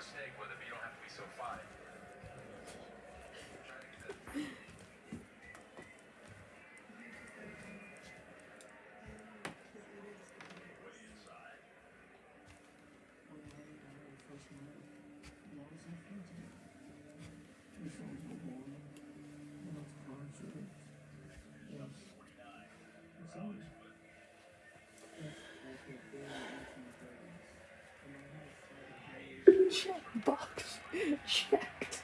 mistake with it, but you don't have to be so fine. Box. Checked.